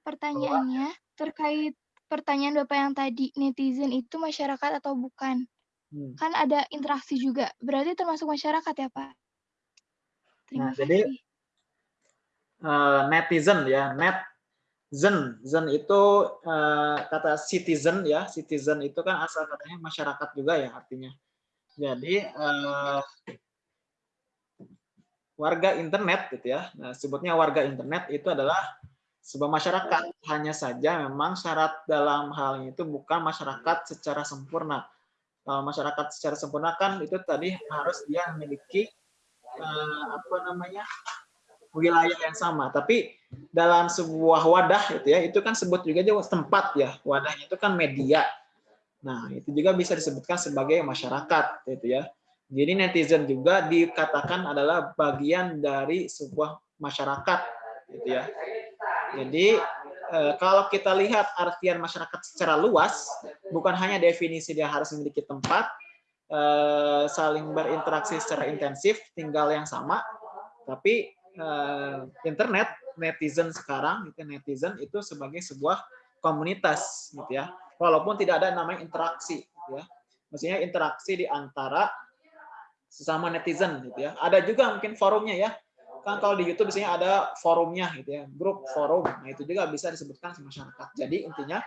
Pertanyaannya terkait pertanyaan Bapak yang tadi, netizen itu masyarakat atau bukan? Hmm. Kan ada interaksi juga, berarti termasuk masyarakat ya, Pak? Terima Nah, jadi eh, netizen ya, net zen, zen itu eh, kata citizen ya, citizen itu kan asal katanya masyarakat juga ya artinya. Jadi eh, warga internet gitu ya, nah, sebutnya warga internet itu adalah sebuah masyarakat. Hanya saja memang syarat dalam hal itu bukan masyarakat secara sempurna. Kalau masyarakat secara sempurna kan itu tadi harus dia memiliki eh, apa namanya wilayah yang sama. Tapi dalam sebuah wadah itu ya, itu kan sebut juga juga tempat ya. Wadahnya itu kan media. Nah, itu juga bisa disebutkan sebagai masyarakat gitu ya. Jadi netizen juga dikatakan adalah bagian dari sebuah masyarakat gitu ya. Jadi eh, kalau kita lihat artian masyarakat secara luas, bukan hanya definisi dia harus memiliki tempat, eh, saling berinteraksi secara intensif, tinggal yang sama, tapi eh, internet netizen sekarang netizen itu sebagai sebuah komunitas gitu ya. Walaupun tidak ada namanya interaksi gitu ya. Maksudnya interaksi di antara sesama netizen gitu ya. Ada juga mungkin forumnya ya kan kalau di YouTube biasanya ada forumnya gitu ya grup forum. Nah itu juga bisa disebutkan sebagai masyarakat. Jadi intinya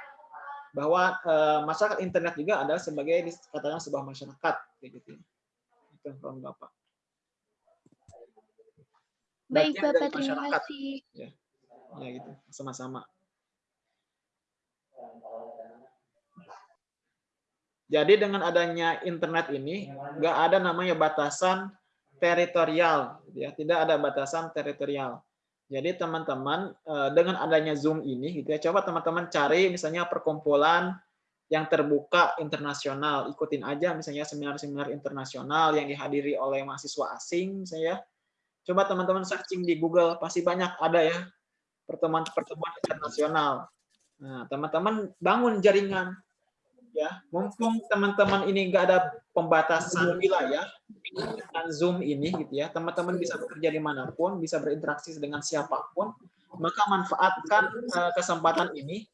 bahwa eh, masyarakat internet juga adalah sebagai katakan sebuah masyarakat gitu ya. itu yang bapak. Baik, Bapak, terima kasih. ya gitu sama-sama. Jadi dengan adanya internet ini nggak ada namanya batasan teritorial ya. Tidak ada batasan teritorial. Jadi teman-teman eh, dengan adanya zoom ini gitu ya coba teman-teman cari misalnya perkumpulan yang terbuka internasional. Ikutin aja misalnya seminar-seminar internasional yang dihadiri oleh mahasiswa asing misalnya coba teman-teman searching di Google pasti banyak ada ya pertemuan-pertemuan internasional. Nah, teman-teman bangun jaringan ya. Mumpung teman-teman ini enggak ada pembatasan wilayah dengan Zoom ini gitu ya. Teman-teman bisa bekerja di mana pun, bisa berinteraksi dengan siapa pun, maka manfaatkan uh, kesempatan ini.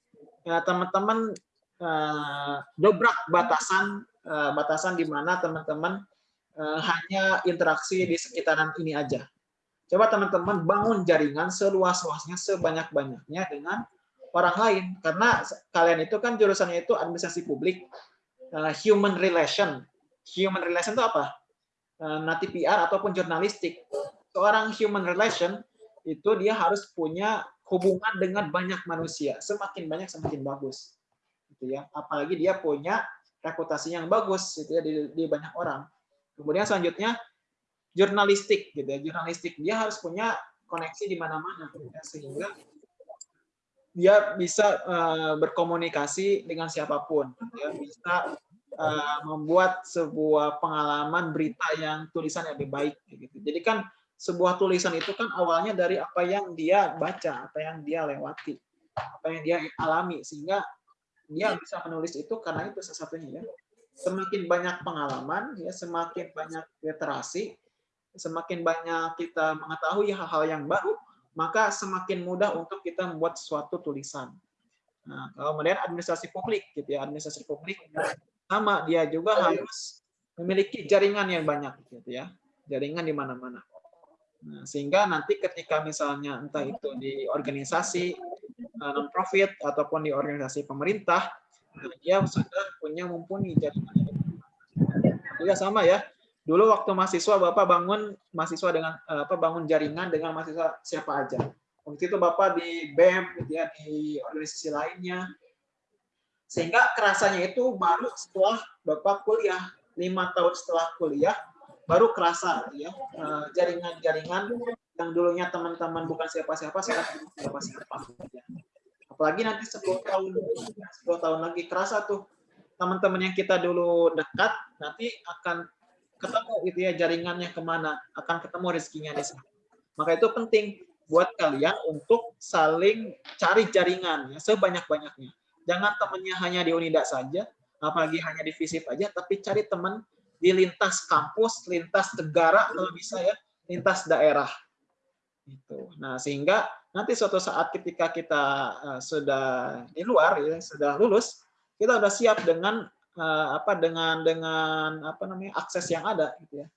Ya, teman-teman uh, dobrak batasan uh, batasan di mana teman-teman uh, hanya interaksi di sekitaran ini aja. Coba teman-teman bangun jaringan seluas-luasnya, sebanyak-banyaknya dengan orang lain. Karena kalian itu kan jurusannya itu administrasi publik, uh, human relation. Human relation itu apa? Uh, nanti PR ataupun jurnalistik. Seorang human relation itu dia harus punya hubungan dengan banyak manusia. Semakin banyak semakin bagus. Gitu ya. Apalagi dia punya reputasi yang bagus gitu ya di, di banyak orang. Kemudian selanjutnya jurnalistik gitu ya jurnalistik dia harus punya koneksi di mana-mana ya, sehingga dia bisa uh, berkomunikasi dengan siapa pun. Ya bisa uh, membuat sebuah pengalaman berita yang tulisan yang lebih baik gitu. Jadi kan sebuah tulisan itu kan awalnya dari apa yang dia baca apa yang dia lewati apa yang dia alami. Sehingga dia bisa menulis itu karena itu salah satunya ya. Semakin banyak pengalaman ya semakin banyak literasi semakin banyak kita mengetahui hal-hal yang baru, maka semakin mudah untuk kita membuat suatu tulisan. Nah, kemudian administrasi publik, gitu ya, administrasi publik sama dia juga harus memiliki jaringan yang banyak, gitu ya, jaringan di mana-mana. Nah, sehingga nanti ketika misalnya entah itu di organisasi non profit ataupun di organisasi pemerintah, dia sudah punya mumpuni jaringan. Juga sama ya, dulu waktu mahasiswa bapak bangun mahasiswa dengan apa bangun jaringan dengan mahasiswa siapa aja. Waktu itu bapak di bem gitu ya di organisasi lainnya. Sehingga kerasanya itu baru setelah bapak kuliah lima tahun setelah kuliah baru kerasa gitu ya jaringan-jaringan yang dulunya teman-teman bukan siapa-siapa sekarang siapa-siapa apalagi nanti 10 tahun 10 tahun lagi kerasa tuh teman-teman yang kita dulu dekat nanti akan ketemu gitu ya jaringannya ke mana akan ketemu rezekinya di sana. Maka itu penting buat kalian untuk saling cari jaringan ya sebanyak-banyaknya. Jangan temannya hanya di Unida saja apalagi hanya di FISIP aja tapi cari teman di lintas kampus lintas negara kalau bisa ya lintas daerah. Itu. Nah, sehingga nanti suatu saat ketika kita uh, sudah di luar ya, sudah lulus, kita sudah siap dengan apa dengan dengan apa namanya akses yang ada gitu ya.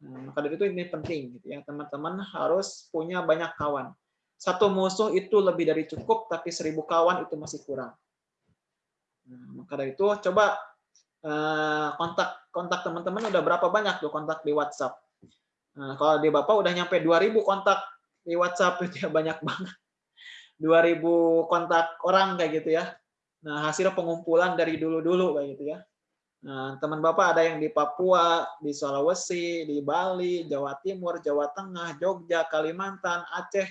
Nah, maka dari itu ini penting gitu ya. Teman-teman harus punya banyak kawan. Satu musuh itu lebih dari cukup, tapi seribu kawan itu masih kurang. Nah, maka dari itu coba uh, kontak kontak teman-teman udah berapa banyak tuh kontak di WhatsApp Nah, kalau di Bapak udah nyampe 2000 kontak di WhatsApp itu ya banyak banget. 2000 kontak orang kayak gitu ya. Nah, hasil pengumpulan dari dulu-dulu kayak gitu ya. Nah, teman Bapak ada yang di Papua, di Sulawesi, di Bali, Jawa Timur, Jawa Tengah, Jogja, Kalimantan, Aceh.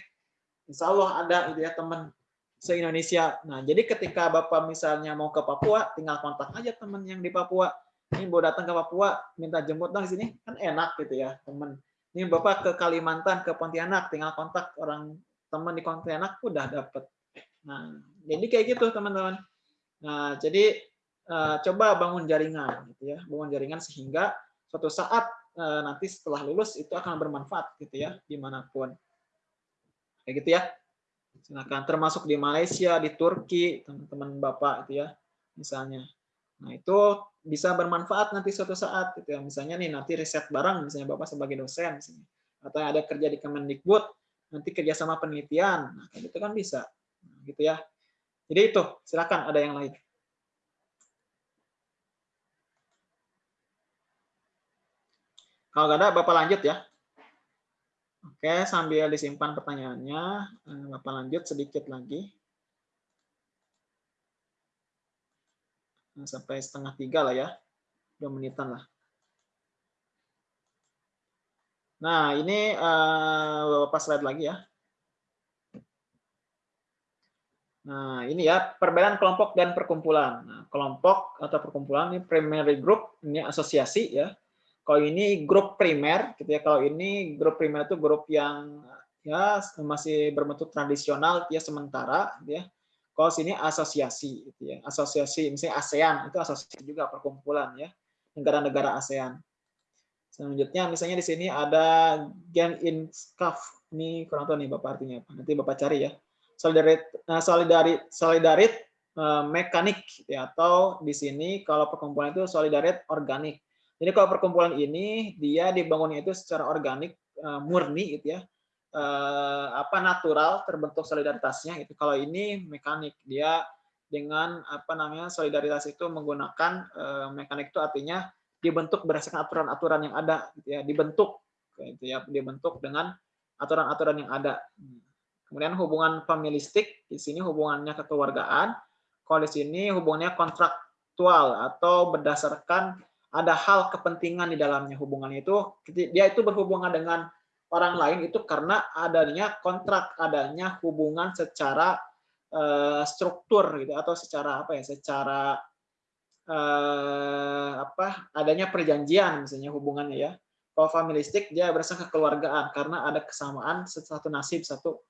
Insya Allah ada itu ya teman se-Indonesia. Nah, jadi ketika Bapak misalnya mau ke Papua, tinggal kontak aja teman yang di Papua. Ini mau datang ke Papua, minta jemput dong di sini, kan enak gitu ya, teman ini Bapak ke Kalimantan, ke Pontianak, tinggal kontak orang teman di Pontianak udah dapet. Nah, jadi kayak gitu teman-teman. Nah, jadi uh, coba bangun jaringan gitu ya, bangun jaringan sehingga suatu saat uh, nanti setelah lulus itu akan bermanfaat gitu ya di mana pun. Kayak gitu ya. Silakan termasuk di Malaysia, di Turki, teman-teman Bapak itu ya, misalnya. Nah, itu bisa bermanfaat nanti suatu saat gitu ya. Misalnya nih nanti riset bareng misalnya Bapak sebagai dosen misalnya. Atau ada kerja di Kemendikbud, nanti kerjasama penelitian. Nah, gitu kan bisa. Gitu ya. Jadi itu, silakan ada yang lain. Kalau nggak ada, Bapak lanjut ya. Oke, sambil disimpan pertanyaannya, eh, Bapak lanjut sedikit lagi. sampai setengah tiga lah ya, dua menitan lah. Nah, ini uh, Bapak slide lagi ya. Nah, ini ya perbedaan kelompok dan perkumpulan. Nah, kelompok atau perkumpulan ini primary group, ini asosiasi ya. Kalau ini grup primer, gitu ya. Kalau ini grup primer itu grup yang ya masih berbentuk tradisional, ya sementara, gitu ya. Kalau sini asosiasi, gitu ya. Asosiasi, misalnya ASEAN itu asosiasi juga perkumpulan ya, negara-negara ASEAN. Selanjutnya, misalnya di sini ada Gen in SCAF. Ini kurang tahu nih Bapak artinya apa. Nanti Bapak cari ya. Solidarit, eh, solidarit, solidarit eh, mekanik ya atau di sini kalau perkumpulan itu solidarit organik. Jadi kalau perkumpulan ini dia dibangunnya itu secara organik eh, murni gitu ya apa natural terbentuk solidaritasnya itu kalau ini mekanik dia dengan apa namanya solidaritas itu menggunakan mekanik itu artinya dibentuk berdasarkan aturan-aturan yang ada gitu ya dibentuk gitu ya dibentuk dengan aturan-aturan yang ada kemudian hubungan familistik di sini hubungannya kekeluargaan kalau di sini hubungannya kontraktual atau berdasarkan ada hal kepentingan di dalamnya hubungannya itu dia itu berhubungan dengan orang lain itu karena adanya kontrak, adanya hubungan secara uh, struktur gitu atau secara apa ya, secara uh, apa adanya perjanjian misalnya hubungannya ya. Kalau familistik dia berdasarkan kekeluargaan karena ada kesamaan satu nasib, satu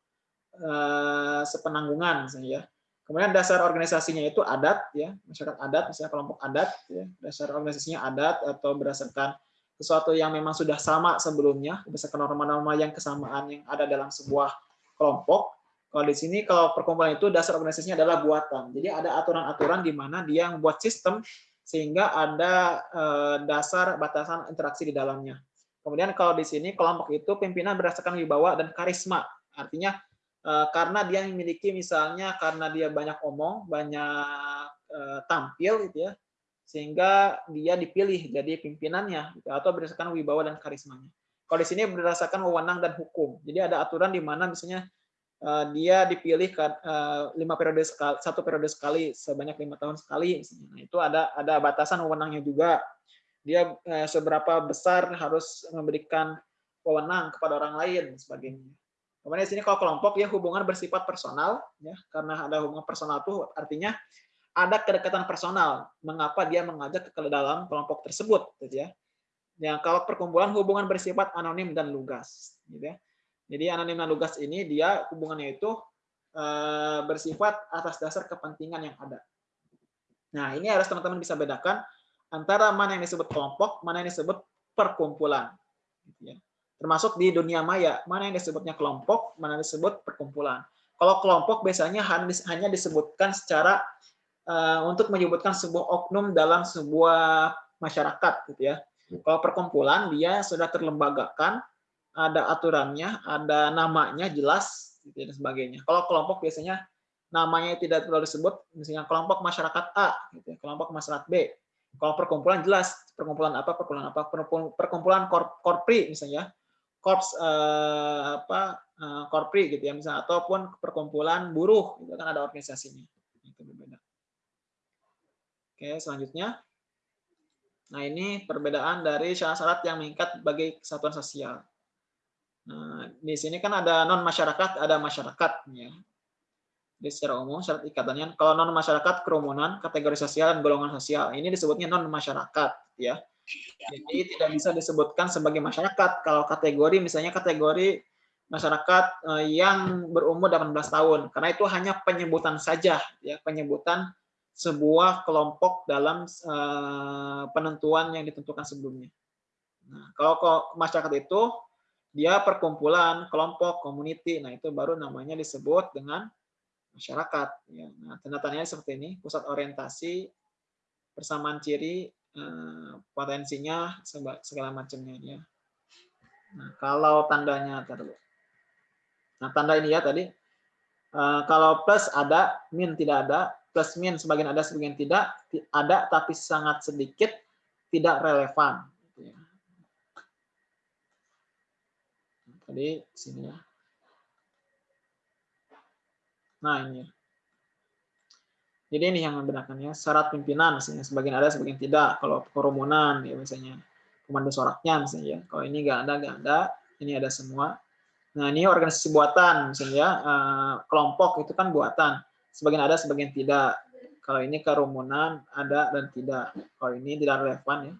uh, sepenanggungan ya. Kemudian dasar organisasinya itu adat ya, masyarakat adat misalnya kelompok adat ya, dasar organisasinya adat atau berdasarkan sesuatu yang memang sudah sama sebelumnya, berdasarkan norma-norma yang kesamaan yang ada dalam sebuah kelompok. Kalau di sini, kalau perkumpulan itu dasar organisasinya adalah buatan. Jadi ada aturan-aturan di mana dia membuat sistem sehingga ada eh, dasar batasan interaksi di dalamnya. Kemudian kalau di sini kelompok itu pimpinan berdasarkan wibawa dan karisma. Artinya eh, karena dia memiliki misalnya karena dia banyak omong, banyak eh, tampil gitu ya, sehingga dia dipilih jadi pimpinannya gitu, atau berdasarkan wibawa dan karismanya. Kalau di sini berdasarkan wewenang dan hukum. Jadi ada aturan di mana misalnya uh, dia dipilih lima periode sekali, satu periode sekali sebanyak lima tahun sekali. Nah, itu ada ada batasan wewenangnya juga. Dia seberapa besar harus memberikan wewenang kepada orang lain sebagainya. Kemudian di sini kalau kelompok ya hubungan bersifat personal ya karena ada hubungan personal itu artinya ada kedekatan personal. Mengapa dia mengajak ke dalam kelompok tersebut, gitu ya? Yang kalau perkumpulan hubungan bersifat anonim dan lugas, gitu ya. Jadi anonim dan lugas ini dia hubungannya itu eh, bersifat atas dasar kepentingan yang ada. Nah, ini harus teman-teman bisa bedakan antara mana yang disebut kelompok, mana yang disebut perkumpulan. Gitu ya. Termasuk di dunia maya, mana yang disebutnya kelompok, mana yang disebut perkumpulan. Kalau kelompok biasanya hanya disebutkan secara uh, untuk menyebutkan sebuah oknum dalam sebuah masyarakat gitu ya. Kalau perkumpulan dia sudah terlembagakan, ada aturannya, ada namanya jelas gitu dan sebagainya. Kalau kelompok biasanya namanya tidak perlu disebut, misalnya kelompok masyarakat A, gitu ya, kelompok masyarakat B. Kalau perkumpulan jelas, perkumpulan apa, perkumpulan apa, perkumpulan korpri misalnya, korps eh, apa eh, korpri gitu ya misalnya, ataupun perkumpulan buruh, itu kan ada organisasinya. Oke, selanjutnya. Nah, ini perbedaan dari syarat-syarat yang mengikat bagi kesatuan sosial. Nah, di sini kan ada non masyarakat, ada masyarakat ya. Jadi secara umum syarat ikatannya kalau non masyarakat kerumunan, kategori sosial dan golongan sosial. Ini disebutnya non masyarakat ya. Jadi tidak bisa disebutkan sebagai masyarakat kalau kategori misalnya kategori masyarakat eh, yang berumur 18 tahun karena itu hanya penyebutan saja ya, penyebutan sebuah kelompok dalam eh, penentuan yang ditentukan sebelumnya. Nah, kalau masyarakat itu dia perkumpulan, kelompok, community. Nah, itu baru namanya disebut dengan masyarakat. Ya. Nah, tanda-tandanya seperti ini, pusat orientasi, persamaan ciri, potensinya, segala macamnya. Ya. Nah, kalau tandanya, taruh. Nah, tanda ini ya tadi, eh, kalau plus ada, min tidak ada, plus min sebagian ada, sebagian tidak, ada tapi sangat sedikit, tidak relevan. Jadi sini ya. Nah ini. Jadi ini yang membedakannya syarat pimpinan misalnya sebagian ada sebagian tidak. Kalau kerumunan ya misalnya komando soraknya misalnya ya. Kalau ini nggak ada nggak ada, ini ada semua. Nah ini organisasi buatan misalnya ya. kelompok itu kan buatan. Sebagian ada sebagian tidak. Kalau ini kerumunan ada dan tidak. Kalau ini tidak relevan ya.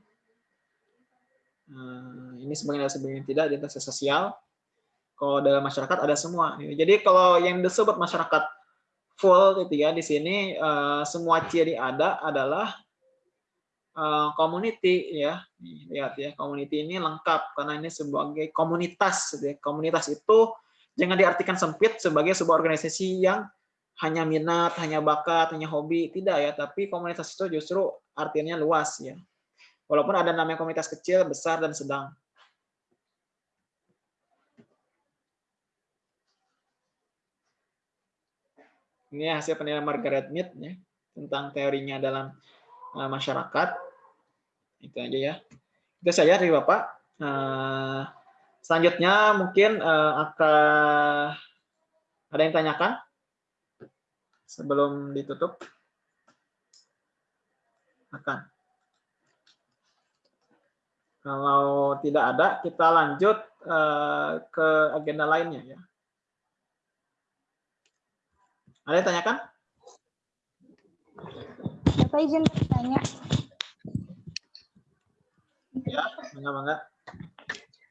Nah, ini sebagian ada sebagian tidak identitas sosial. Kalau dalam masyarakat ada semua. Jadi kalau yang disebut masyarakat full gitu ya di sini uh, semua ciri ada adalah uh, community ya. lihat ya, community ini lengkap karena ini sebagai komunitas gitu ya. Komunitas itu jangan diartikan sempit sebagai sebuah organisasi yang hanya minat, hanya bakat, hanya hobi, tidak ya, tapi komunitas itu justru artinya luas ya. Walaupun ada namanya komunitas kecil, besar dan sedang. Ini hasil penilaian Margaret Mead ya, tentang teorinya dalam uh, masyarakat. Itu aja ya. Itu saja dari Bapak. Uh, selanjutnya mungkin uh, akan ada yang tanyakan sebelum ditutup? Akan. Kalau tidak ada, kita lanjut uh, ke agenda lainnya ya. Ada yang tanyakan? Bapak izin bertanya. Ya, bangga-bangga.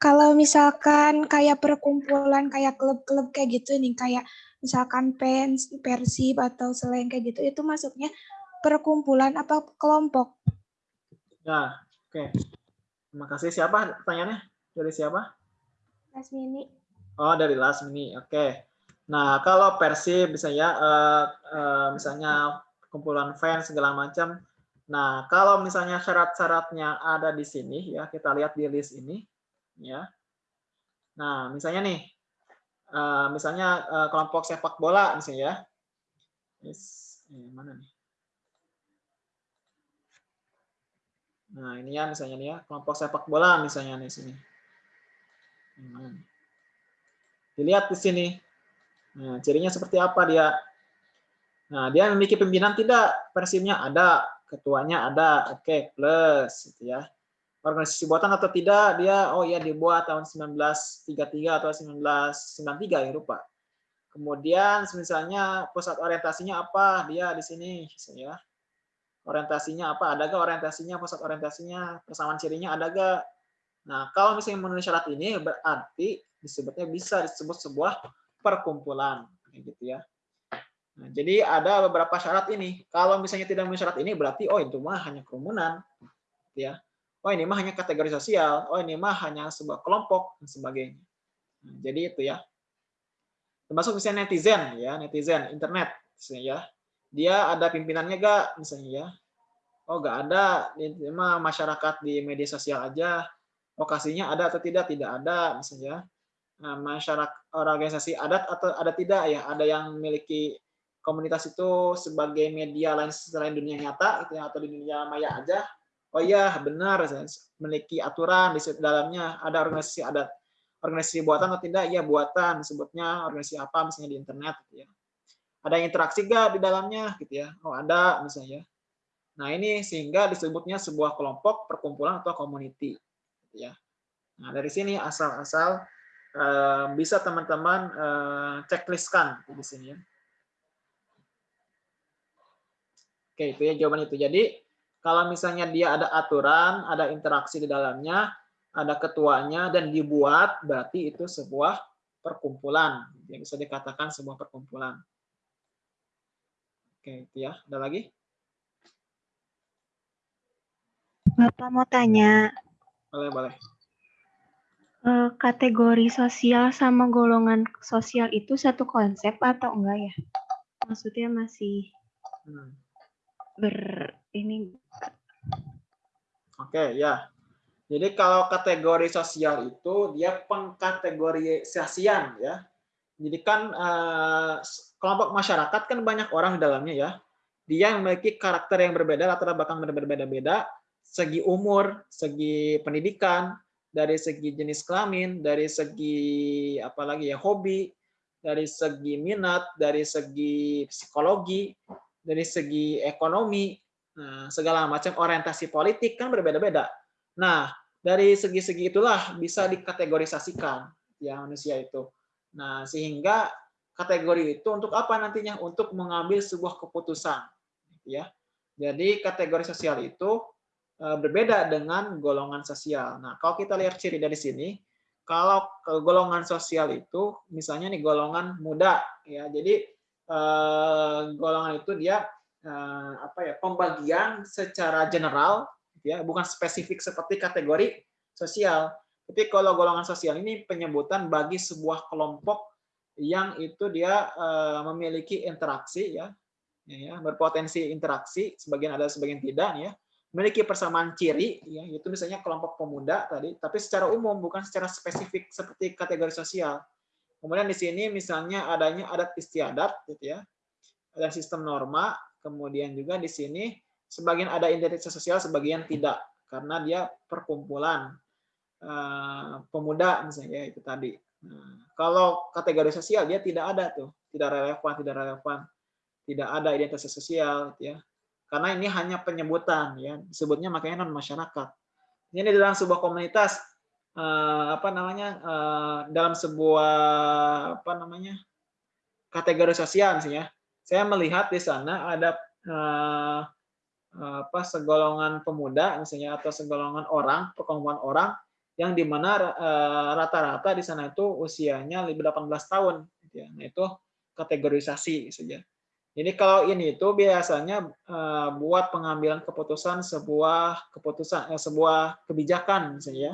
Kalau misalkan kayak perkumpulan, kayak klub-klub kayak gitu nih, kayak misalkan pens, persib atau selain kayak gitu, itu masuknya perkumpulan apa kelompok? Ya, oke. Okay. Terima kasih. Siapa pertanyaannya? Dari siapa? Lasmini. Oh, dari Lasmini. Oke. Okay. Nah, kalau Persib misalnya uh, uh, misalnya kumpulan fans segala macam. Nah, kalau misalnya syarat-syaratnya ada di sini ya, kita lihat di list ini ya. Nah, misalnya nih uh, misalnya uh, kelompok sepak bola misalnya ya. Yes. Eh, mana nih? Nah, ini ya misalnya nih ya, kelompok sepak bola misalnya nih sini. Dilihat di sini Nah, cirinya seperti apa dia? Nah, dia memiliki pimpinan tidak? Persibnya ada, ketuanya ada. Oke, okay, plus gitu ya. Organisasi buatan atau tidak? Dia oh ya dibuat tahun 1933 atau 1993 ya lupa. Kemudian misalnya pusat orientasinya apa? Dia di sini ya. Orientasinya apa? Ada gak orientasinya, pusat orientasinya, persamaan cirinya ada gak? Nah, kalau misalnya memenuhi syarat ini berarti disebutnya bisa disebut sebuah perkumpulan gitu ya. Nah, jadi ada beberapa syarat ini. Kalau misalnya tidak memenuhi syarat ini berarti oh itu mah hanya kerumunan gitu ya. Oh ini mah hanya kategori sosial. Oh ini mah hanya sebuah kelompok dan sebagainya. Nah, jadi itu ya. Termasuk misalnya netizen ya, netizen internet misalnya ya. Dia ada pimpinannya gak misalnya ya. Oh gak ada, ini mah masyarakat di media sosial aja. Lokasinya ada atau tidak? Tidak ada misalnya. Nah, masyarakat organisasi adat atau ada tidak ya? Ada yang memiliki komunitas itu sebagai media lain selain dunia nyata gitu ya, atau di dunia maya aja? Oh iya benar memiliki aturan di dalamnya. Ada organisasi adat. Organisasi buatan atau tidak? Ya buatan. Sebutnya organisasi apa? Misalnya di internet gitu ya. Ada interaksi gak di dalamnya gitu ya? Oh ada misalnya. Nah ini sehingga disebutnya sebuah kelompok perkumpulan atau community gitu ya. Nah dari sini asal-asal bisa teman-teman uh, checklistkan di sini ya oke itu ya jawaban itu jadi kalau misalnya dia ada aturan, ada interaksi di dalamnya, ada ketuanya dan dibuat, berarti itu sebuah perkumpulan. Yang bisa dikatakan sebuah perkumpulan. Oke, itu ya. Ada lagi? Bapak mau tanya. Boleh, boleh. Eh, kategori sosial sama golongan sosial itu satu konsep atau enggak ya? Maksudnya masih hmm. ber ini Oke, ya. Jadi kalau kategori sosial itu dia pengkategorisasian ya. Jadi kan eh, kelompok masyarakat kan banyak orang di dalamnya ya. Dia memiliki karakter yang berbeda, rata-rata bahkan berbeda-beda, segi umur, segi pendidikan, dari segi jenis kelamin, dari segi apalagi ya hobi, dari segi minat, dari segi psikologi, dari segi ekonomi, Nah, segala macam orientasi politik kan berbeda-beda. Nah, dari segi-segi itulah bisa dikategorisasikan ya manusia itu. Nah, sehingga kategori itu untuk apa nantinya? Untuk mengambil sebuah keputusan, ya. Jadi kategori sosial itu berbeda dengan golongan sosial. Nah, kalau kita lihat ciri dari sini, kalau golongan sosial itu misalnya nih golongan muda ya. Jadi e, golongan itu dia Eh, apa ya pembagian secara general ya bukan spesifik seperti kategori sosial tapi kalau golongan sosial ini penyebutan bagi sebuah kelompok yang itu dia uh, memiliki interaksi ya, ya berpotensi interaksi sebagian ada sebagian tidak ya memiliki persamaan ciri ya itu misalnya kelompok pemuda tadi tapi secara umum bukan secara spesifik seperti kategori sosial kemudian di sini misalnya adanya adat istiadat gitu ya ada sistem norma Kemudian juga di sini sebagian ada identitas sosial, sebagian tidak karena dia perkumpulan uh, pemuda misalnya ya, itu tadi. Nah, kalau kategori sosial dia tidak ada tuh, tidak relevan, tidak relevan, tidak ada identitas sosial, gitu ya. Karena ini hanya penyebutan, ya, disebutnya makanya non masyarakat. Ini dalam sebuah komunitas, uh, apa namanya, uh, dalam sebuah apa namanya kategori sosial misalnya, saya melihat di sana ada uh, apa segolongan pemuda misalnya atau segolongan orang perkumpulan orang yang di mana uh, rata-rata di sana itu usianya lebih 18 tahun gitu ya. nah itu kategorisasi saja jadi kalau ini itu biasanya uh, buat pengambilan keputusan sebuah keputusan eh, sebuah kebijakan misalnya ya.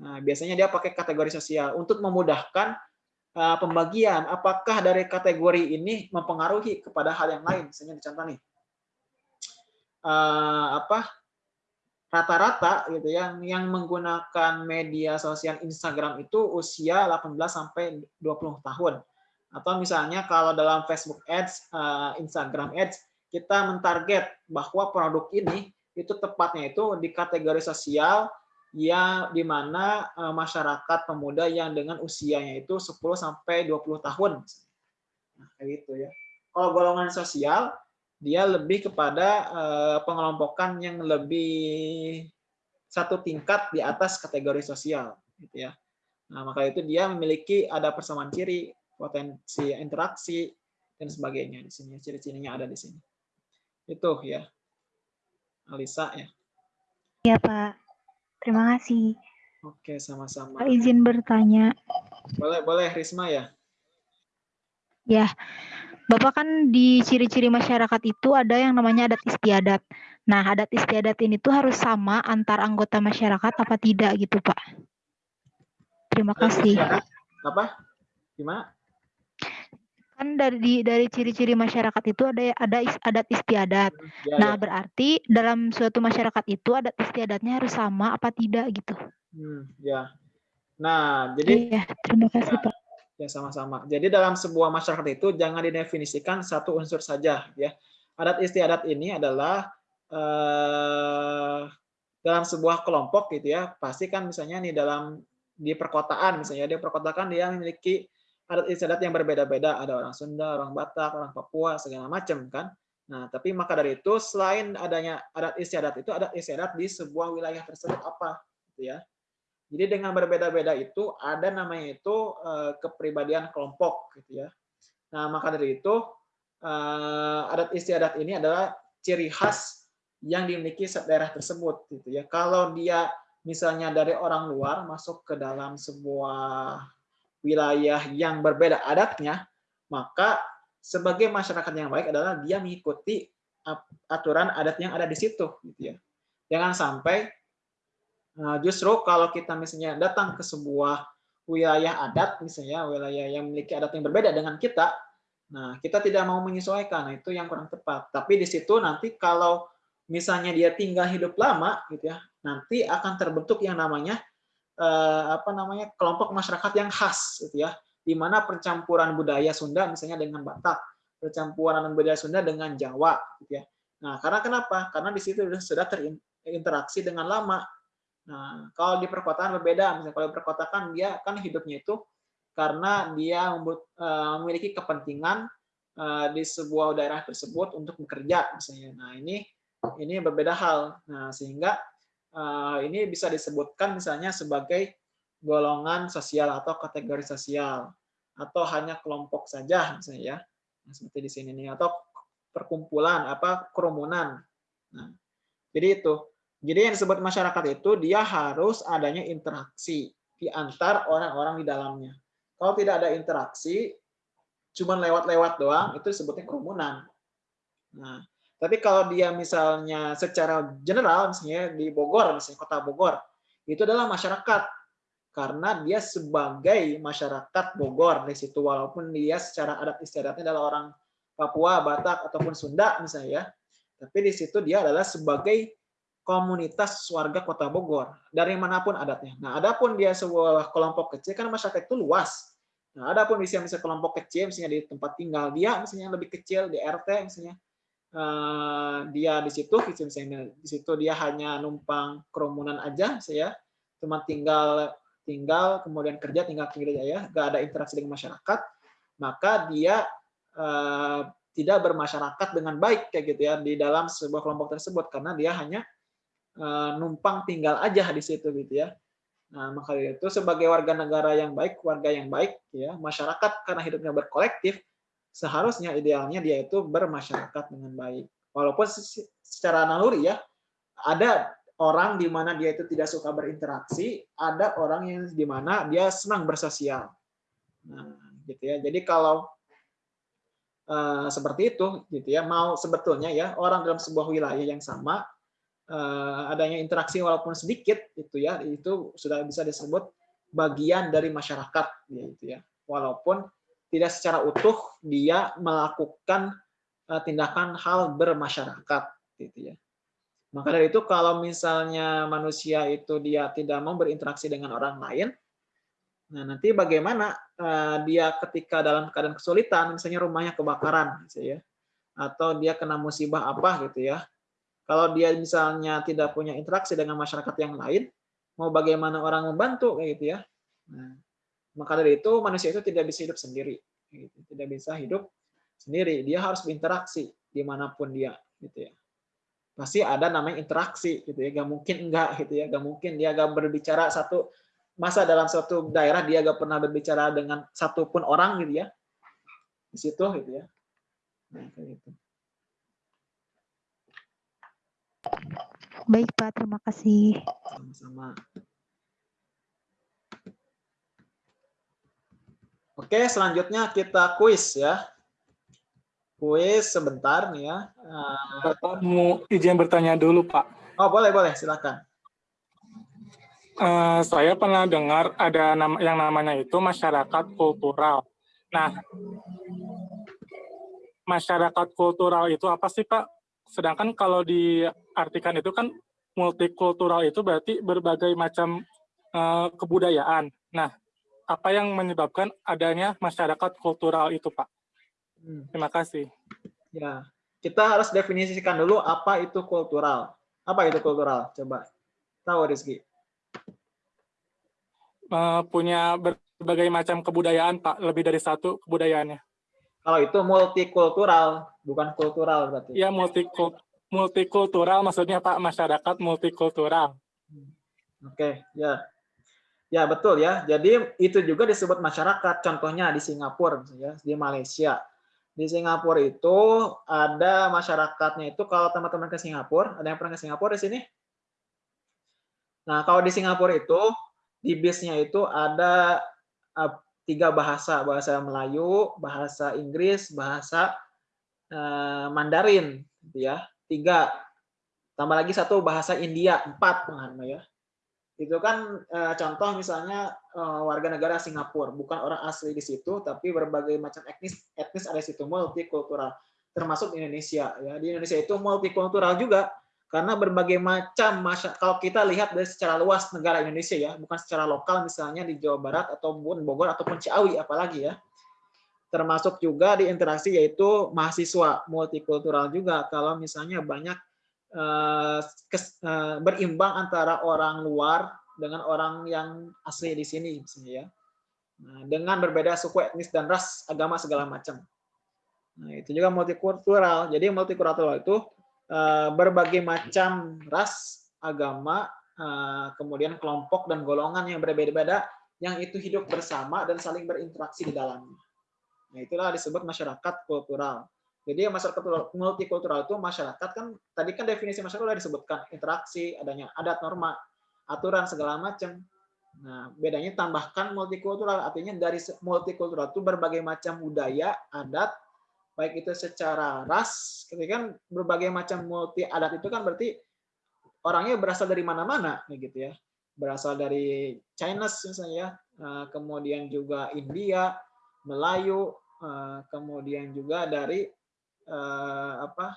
nah biasanya dia pakai kategori sosial untuk memudahkan Eh, pembagian. Apakah dari kategori ini mempengaruhi kepada hal yang lain? Misalnya contoh nih. Apa? Rata-rata gitu ya yang menggunakan media sosial Instagram itu usia 18 sampai 20 tahun atau misalnya kalau dalam Facebook Ads uh, Instagram Ads kita mentarget bahwa produk ini itu tepatnya itu di kategori sosial yang di mana eh, masyarakat pemuda yang dengan usianya itu 10 sampai 20 tahun. Nah, kayak gitu ya. Kalau golongan sosial dia lebih kepada eh, pengelompokan yang lebih satu tingkat di atas kategori sosial gitu ya. Nah, maka itu dia memiliki ada persamaan ciri, potensi interaksi dan sebagainya di sini. Ciri-cirinya ada di sini. Itu ya. Alisa ya. Iya, Pak. Terima kasih. Oke, sama-sama. Izin bertanya. Boleh, boleh Risma ya? Ya. Bapak kan di ciri-ciri masyarakat itu ada yang namanya adat istiadat. Nah, adat istiadat ini tuh harus sama antar anggota masyarakat apa tidak gitu, Pak? Terima Adat kasih. istiadat apa? Gimana? Kan dari dari ciri-ciri masyarakat itu ada ada adat istiadat. Ya, Nah, ya. berarti dalam suatu masyarakat itu adat istiadatnya harus sama apa tidak gitu. Hmm, ya. Nah, jadi Iya, terima kasih, Pak. Ya, sama-sama. Jadi dalam sebuah masyarakat itu jangan didefinisikan satu unsur saja, ya. Adat istiadat ini adalah eh, dalam sebuah kelompok gitu ya. Pasti kan misalnya nih dalam di perkotaan misalnya di perkotaan dia memiliki adat istiadat yang berbeda-beda. Ada orang Sunda, orang Batak, orang Papua, segala macam kan. Nah, tapi maka dari itu selain adanya adat istiadat itu adat istiadat di sebuah wilayah tersebut apa gitu ya. Jadi dengan berbeda-beda itu ada namanya itu eh, kepribadian kelompok gitu ya. Nah, maka dari itu eh, adat istiadat ini adalah ciri khas yang dimiliki daerah tersebut gitu ya. Kalau dia misalnya dari orang luar masuk ke dalam sebuah wilayah yang berbeda adatnya, maka sebagai masyarakat yang baik adalah dia mengikuti aturan adat yang ada di situ gitu ya. Jangan sampai Nah, justru kalau kita misalnya datang ke sebuah wilayah adat, misalnya wilayah yang memiliki adat yang berbeda dengan kita, nah kita tidak mau menyesuaikan, nah, itu yang kurang tepat. Tapi di situ nanti kalau misalnya dia tinggal hidup lama, gitu ya, nanti akan terbentuk yang namanya eh, apa namanya kelompok masyarakat yang khas, gitu ya, di mana percampuran budaya Sunda misalnya dengan Batak, percampuran budaya Sunda dengan Jawa, gitu ya. Nah, karena kenapa? Karena di situ sudah terinteraksi dengan lama, Nah, kalau di perkotaan berbeda. Misalnya kalau di perkotaan dia kan hidupnya itu karena dia eh, memiliki kepentingan eh, di sebuah daerah tersebut untuk bekerja misalnya. Nah, ini ini berbeda hal. Nah, sehingga eh, ini bisa disebutkan misalnya sebagai golongan sosial atau kategori sosial atau hanya kelompok saja misalnya ya. Nah, seperti di sini nih atau perkumpulan apa kerumunan. Nah, jadi itu. Jadi yang disebut masyarakat itu dia harus adanya interaksi di antar orang-orang di dalamnya. Kalau tidak ada interaksi, cuma lewat-lewat doang, itu disebutnya kerumunan. Nah, tapi kalau dia misalnya secara general, misalnya di Bogor, misalnya kota Bogor, itu adalah masyarakat. Karena dia sebagai masyarakat Bogor di situ, walaupun dia secara adat istiadatnya adalah orang Papua, Batak, ataupun Sunda misalnya ya. Tapi di situ dia adalah sebagai komunitas warga Kota Bogor dari mana pun adatnya. Nah, adapun dia sebuah kelompok kecil kan masyarakat itu luas. Nah, adapun misalnya kelompok kecil misalnya di tempat tinggal dia misalnya lebih kecil di RT misalnya dia di situ misalnya di situ dia hanya numpang kerumunan aja saya cuma tinggal tinggal kemudian kerja tinggal kerja ya. Gak ada interaksi dengan masyarakat. Maka dia eh, tidak bermasyarakat dengan baik kayak gitu ya di dalam sebuah kelompok tersebut. Karena dia hanya Eh, numpang tinggal aja di situ gitu ya. Nah, maka itu sebagai warga negara yang baik, warga yang baik ya, masyarakat karena hidupnya berkolektif, seharusnya idealnya dia itu bermasyarakat dengan baik. Walaupun secara naluri ya, ada orang di mana dia itu tidak suka berinteraksi, ada orang yang di mana dia senang bersosial. Nah, gitu ya. Jadi kalau uh, seperti itu gitu ya, mau sebetulnya ya orang dalam sebuah wilayah yang sama Eh, adanya interaksi walaupun sedikit itu ya itu sudah bisa disebut bagian dari masyarakat gitu ya walaupun tidak secara utuh dia melakukan eh, tindakan hal bermasyarakat gitu ya maka dari itu kalau misalnya manusia itu dia tidak mau berinteraksi dengan orang lain nah nanti bagaimana eh, dia ketika dalam keadaan kesulitan misalnya rumahnya kebakaran gitu ya atau dia kena musibah apa gitu ya kalau dia misalnya tidak punya interaksi dengan masyarakat yang lain, mau bagaimana orang membantu gitu ya. Nah, maka dari itu manusia itu tidak bisa hidup sendiri, gitu. tidak bisa hidup sendiri. Dia harus berinteraksi di mana pun dia, gitu ya. Pasti ada namanya interaksi, gitu ya. Gak mungkin enggak, gitu ya. Gak mungkin dia gak berbicara satu masa dalam suatu daerah dia gak pernah berbicara dengan satu pun orang, gitu ya. Di situ, gitu ya. Nah, kayak gitu. Baik Pak, terima kasih. Sama-sama. Oke, selanjutnya kita kuis ya. kuis sebentar nih ya. Bapak mau izin bertanya dulu, Pak. Oh, boleh, boleh. Silakan. Uh, saya pernah dengar ada nama, yang namanya itu masyarakat kultural. Nah, masyarakat kultural itu apa sih, Pak? Sedangkan kalau diartikan itu kan multikultural itu berarti berbagai macam uh, kebudayaan. Nah, apa yang menyebabkan adanya masyarakat kultural itu, Pak? Hmm. Terima kasih. Ya, kita harus definisikan dulu apa itu kultural. Apa itu kultural? Coba tahu Rizky. Uh, punya berbagai macam kebudayaan, Pak. Lebih dari satu kebudayaannya. Kalau itu multikultural, bukan kultural berarti. Iya, multikultural maksudnya Pak, masyarakat multikultural. Oke, okay, ya. Ya, betul ya. Jadi itu juga disebut masyarakat. Contohnya di Singapura ya, di Malaysia. Di Singapura itu ada masyarakatnya itu kalau teman-teman ke Singapura, ada yang pernah ke Singapura di sini? Nah, kalau di Singapura itu di bisnya itu ada eh, tiga bahasa, bahasa Melayu, bahasa Inggris, bahasa uh, Mandarin, gitu ya. Tiga. Tambah lagi satu bahasa India, empat ya. Itu kan uh, contoh misalnya uh, warga negara Singapura, bukan orang asli di situ, tapi berbagai macam etnis etnis ada di situ, multikultural, termasuk Indonesia. Ya, di Indonesia itu multikultural juga karena berbagai macam kalau kita lihat dari secara luas negara Indonesia ya bukan secara lokal misalnya di Jawa Barat ataupun Bogor ataupun Ciawi apalagi ya. Termasuk juga di interaksi yaitu mahasiswa multikultural juga. Kalau misalnya banyak eh, eh, berimbang antara orang luar dengan orang yang asli di sini misalnya ya nah, dengan berbeda suku etnis dan ras agama segala macam nah itu juga multikultural jadi multikultural itu Eh, berbagai macam ras, agama, eh, kemudian kelompok dan golongan yang berbeda-beda yang itu hidup bersama dan saling berinteraksi di dalamnya. Nah, itulah disebut masyarakat kultural. Jadi masyarakat multikultural itu masyarakat kan tadi kan definisi masyarakat sudah disebutkan interaksi, adanya adat norma, aturan segala macam. Nah, bedanya tambahkan multikultural artinya dari multikultural itu berbagai macam budaya, adat, baik itu secara ras, ketika kan berbagai macam multi adat itu kan berarti orangnya berasal dari mana-mana, gitu ya. Berasal dari Chinese misalnya, eh, kemudian juga India, Melayu, eh, kemudian juga dari eh, apa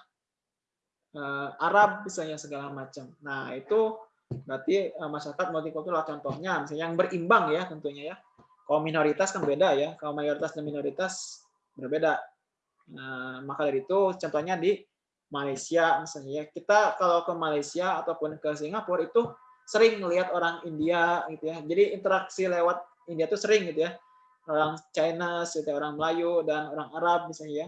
Arab misalnya segala macam. Nah itu berarti masyarakat multikultural contohnya misalnya yang berimbang ya tentunya ya. Kalau minoritas kan beda ya, kalau mayoritas dan minoritas berbeda. Nah, maka dari itu contohnya di Malaysia misalnya ya. kita kalau ke Malaysia ataupun ke Singapura itu sering melihat orang India gitu ya. Jadi interaksi lewat India itu sering gitu ya. Orang China, orang Melayu dan orang Arab misalnya ya.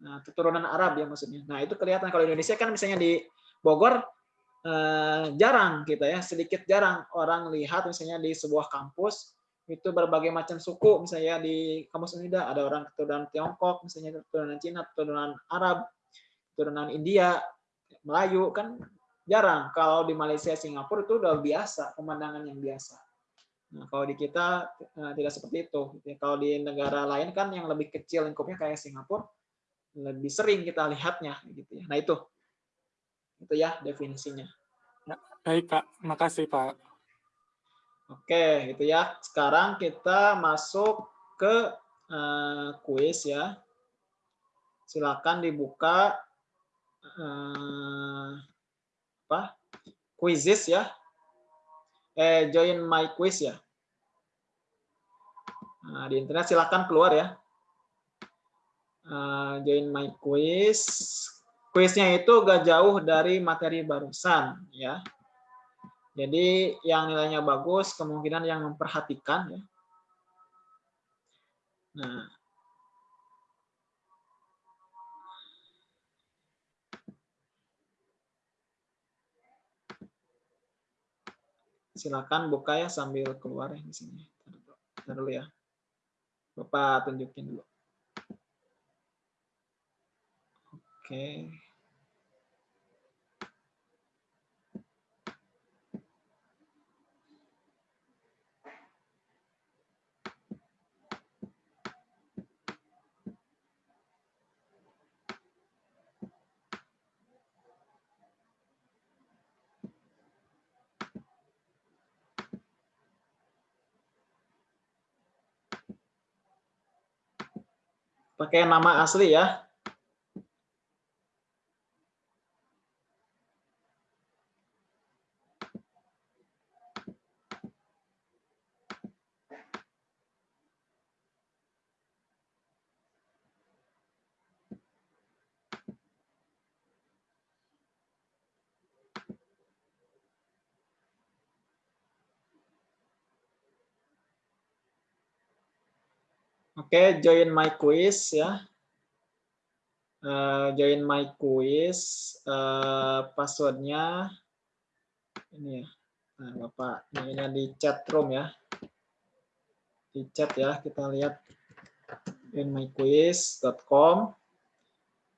Nah, keturunan Arab ya maksudnya. Nah, itu kelihatan kalau Indonesia kan misalnya di Bogor eh, jarang gitu ya, sedikit jarang orang lihat misalnya di sebuah kampus itu berbagai macam suku misalnya di kampus Unida ada orang keturunan Tiongkok misalnya keturunan Cina keturunan Arab keturunan India Melayu kan jarang. Kalau di Malaysia Singapura itu udah biasa pemandangan yang biasa. Nah kalau di kita uh, tidak seperti itu. Kalau di negara lain kan yang lebih kecil lingkupnya kayak Singapura lebih sering kita lihatnya gitu ya nah itu itu ya definisinya ya, baik Pak makasih Pak Oke, itu ya. Sekarang kita masuk ke uh, kuis ya. Silakan dibuka uh, apa? Quizzes ya. Eh, join my quiz ya. Nah, di internet silakan keluar ya. Uh, join my quiz. Quiznya itu gak jauh dari materi barusan ya. Jadi yang nilainya bagus kemungkinan yang memperhatikan ya. Nah, silakan buka ya sambil keluar ya di sini. Taruh dulu ya. Bapak tunjukin dulu. okay. pakai nama asli ya Oke, join my quiz ya. Uh, join my quiz. Uh, passwordnya ini ya. Nah, Bapak, ini di chat room ya. Di chat ya, kita lihat joinmyquiz.com.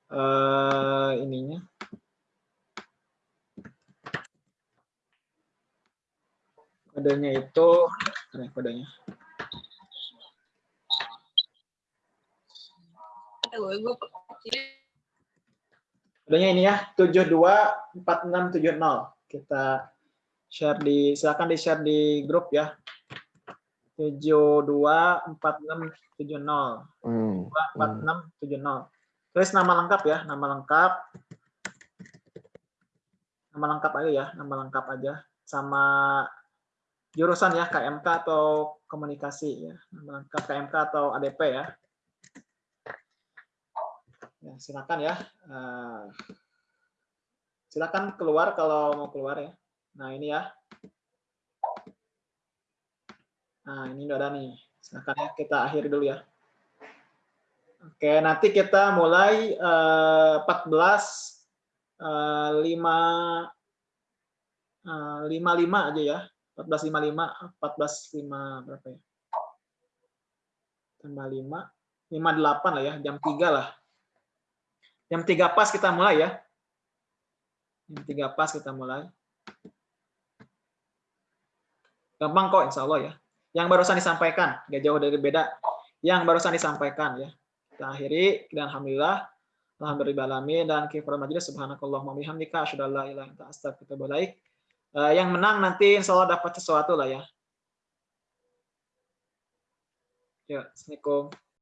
Uh, ininya. Kodenya itu, Kodenya ini ya, 724670. Kita share di, silakan di share di grup ya. 724670. Hmm. 4670. Tulis nama lengkap ya, nama lengkap. Nama lengkap aja ya, nama lengkap aja. Sama jurusan ya, KMK atau komunikasi ya. Nama lengkap KMK atau ADP ya. Ya, silakan ya. Uh, silakan keluar kalau mau keluar ya. Nah, ini ya. Nah, ini udah ada nih. Silakan ya kita akhiri dulu ya. Oke, nanti kita mulai uh, 14 uh, 5 uh, 55 aja ya. 1455 14 5 berapa ya? Tambah 5 58 lah ya, jam 3 lah. Jam 3 pas kita mulai ya. Jam 3 pas kita mulai. Gampang kok insya Allah ya. Yang barusan disampaikan, nggak jauh dari beda. Yang barusan disampaikan ya. Kita akhiri dan alhamdulillah alhamdulillah dan kifar majelis subhanakallah bihamdika ilaha illa anta astaghfiruka wa uh, yang menang nanti insya Allah dapat sesuatu lah ya. Ya, Assalamualaikum.